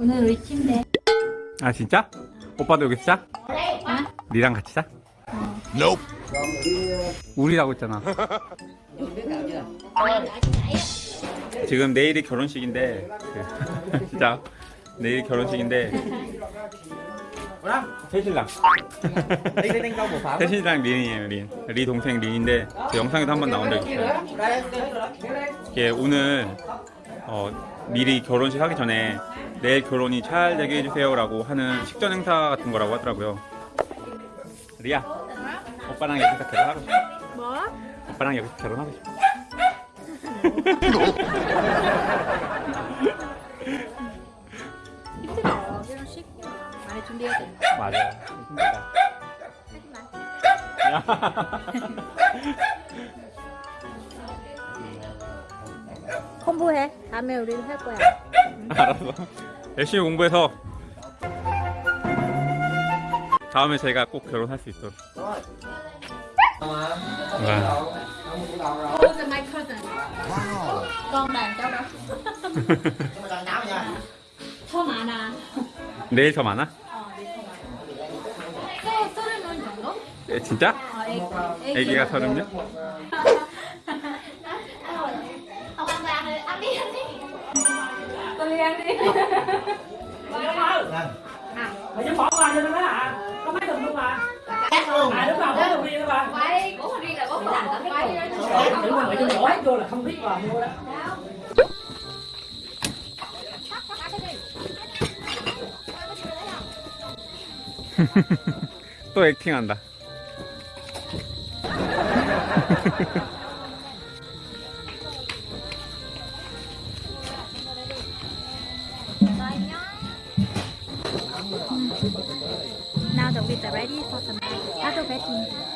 오늘 우리 침대. 아 진짜? 오빠도 여기 자? 어? 니랑 같이 자? 우리라고 했잖아 지금 내일이 결혼식인데 그, 진짜 내일 결혼식인데 một pháo 새신랑 린이에요 린. 리 동생 린인데 그 영상에도 한 번 나온 적 있어요 이게 오늘 어, 미리 결혼식 하기 전에 내일 결혼이 잘 되게 해주세요 라고 하는 식전 행사 같은 거라고 하더라고요. 리아, 오빠랑 여기서 결혼하고 싶어? 뭐? 오빠랑 여기서 결혼하고 싶어? 힘들어요. 결혼식 많이 준비해야 돼. 맞아. 힘들다. 공부해. 다음에 우리도 할 거야. 알았어. 열심히 공부해서 다음에 제가 꼭 결혼할 수 있도록. 와. 더 많아. 내일 더 많아? 어, 네, 서른 명 정도? 에, 진짜? 어, 애기. 애기가 서른 명? đi. Mày chứ bỏ qua cho nó đó hả? Có mấy thùng luôn mà. À đúng rồi, có thùng riêng đó mà. Quay, của riêng là có phần tao quay. Đấy, Tưởng mà mày cho đổ hết vô là không biết vào mua đó. 또 액팅한다.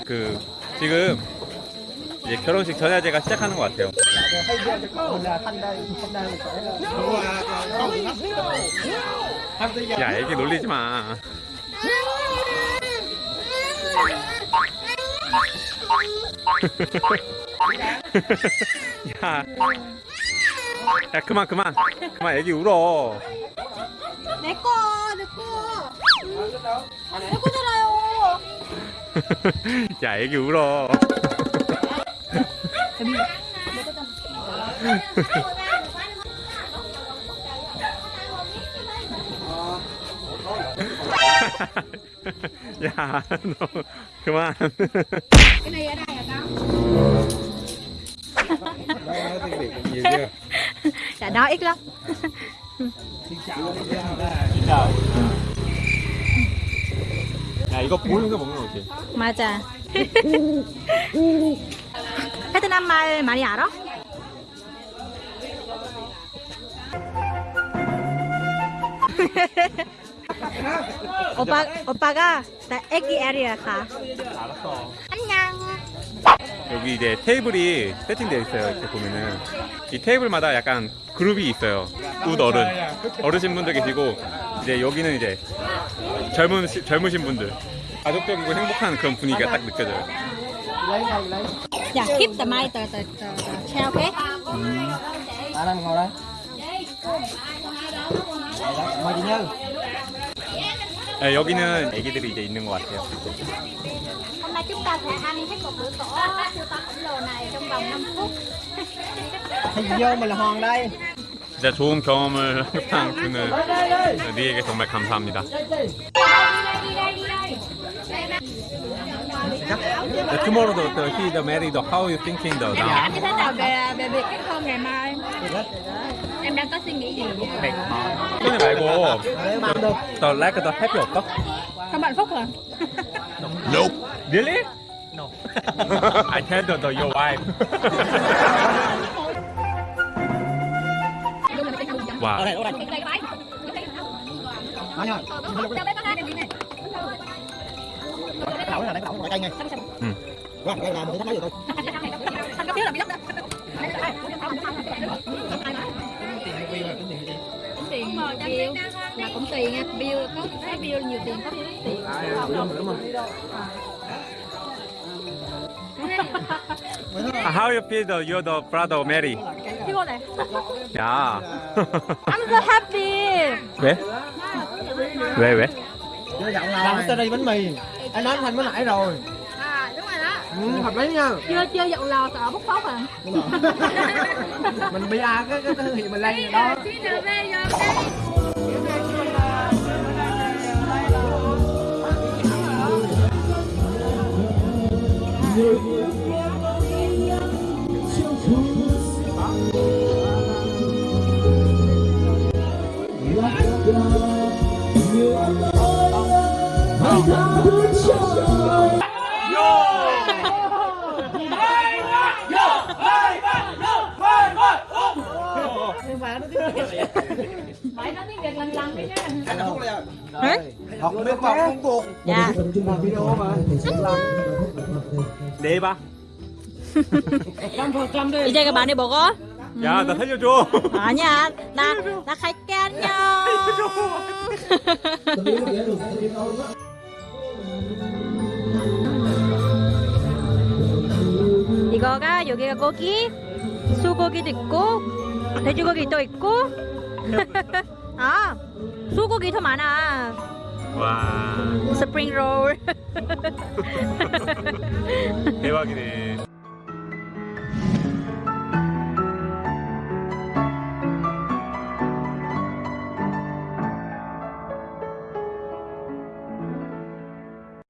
그 지금 이제 결혼식 전야제가 시작하는 것 같아요. 야, 애기 놀리지 마. 야, 야 그만 그만 그만 애기 울어. 내 거, 내 거. 내 거잖아요. 야 애기 울어. 야, 너 그만. Cái này ở đây hả con? Dạ nói ít lắm. 야, 이거 보면서 먹는 거지. 맞아. 베트남 말 많이 알아? 오빠 오빠가 나 애기 애리야 가. 알았어. 안녕. 여기 이제 테이블이 세팅되어 있어요. 이렇게 보면은 이 테이블마다 약간 그룹이 있어요. 웃 어른, 어르신 분들 계시고 이제 여기는 이제 젊은 시- 젊으신 분들, 가족적이고 행복한 그런 분위기가 딱 느껴져요. Dạ keep the mic the the the, the chair okay? ngồi đây mời chị Như 네, 여기는 애기들이 이제 있는 것 같아요. Hôm nay chúng ta sẽ ăn hết một bữa tổ siêu to khổng lồ này trong vòng 5 phút. thì vô mình là hoàng đây 진짜 좋은 경험을 항상 주는 리에게 정말 감사합니다. Uh, tomorrow the, the, he the married though. How are you thinking though? Em cảm như về về việc kết hôn ngày mai? Em đang có suy nghĩ gì? Mệt. Cái này phải của the, the like the happy of talk. Không hạnh phúc hả? Nope. Really? No. I tell the, the your wife. wow. Nói rồi. cái lẩu này là cái lẩu gọi cây ngay Ừ. qua đây là mình thấy nói gì tôi Thanh có phiếu là bị lắm đó. Tính tiền bill là cũng tùy nha. Bill có cái bill nhiều tiền có bill ít tiền. how you feel the you're the brother Mary? 피곤해. 야. I'm so happy. 왜? 왜 왜? Chưa giọng là làm cái bánh mì anh nói thành mới nãy rồi À đúng rồi đó. ừ, hợp lý nha Chưa chưa dọn lò sợ bốc phốt à. mình bia cái cái thương hiệu mình lên đó rồi đây. Phải nói tiếng Việt lần lần đi nha. học nước bọc không buộc Dạ. video mà 내일 봐. 이제 많이 먹어? 야, 나 살려줘. 아니야. 나, 나 갈게, 안녕. 이거가 여기가 고기, 소고기도 있고, 돼지고기 또 있고. 아, 소고기 더 많아. 와, 스프링 롤. 대박이네.